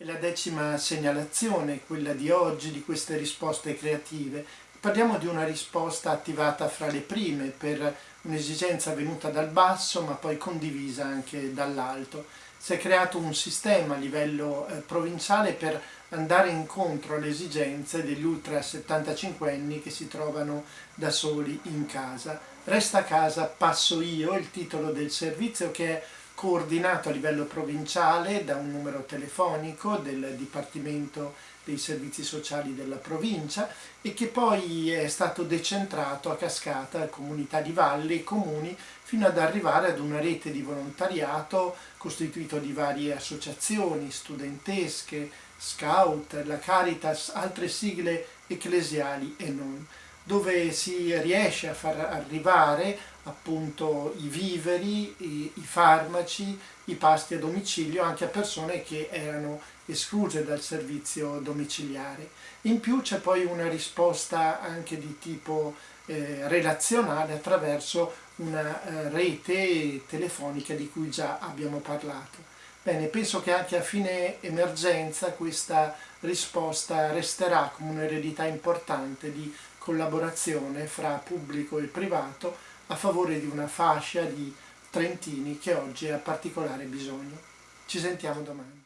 La decima segnalazione, quella di oggi, di queste risposte creative. Parliamo di una risposta attivata fra le prime per un'esigenza venuta dal basso ma poi condivisa anche dall'alto. Si è creato un sistema a livello eh, provinciale per andare incontro alle esigenze degli ultra 75 anni che si trovano da soli in casa. Resta a casa, passo io, il titolo del servizio che è coordinato a livello provinciale da un numero telefonico del Dipartimento dei Servizi Sociali della provincia e che poi è stato decentrato a cascata a comunità di valle e comuni fino ad arrivare ad una rete di volontariato costituito di varie associazioni studentesche, scout, la Caritas, altre sigle ecclesiali e non dove si riesce a far arrivare appunto i viveri, i, i, farmaci, i pasti a domicilio anche a persone che erano escluse dal servizio domiciliare. In più c'è poi una risposta anche di tipo eh, relazionale attraverso una eh, rete telefonica di cui già abbiamo parlato. Bene, penso che anche a fine emergenza questa risposta resterà come un'eredità importante di collaborazione fra pubblico e privato a favore di una fascia di trentini che oggi ha particolare bisogno. Ci sentiamo domani.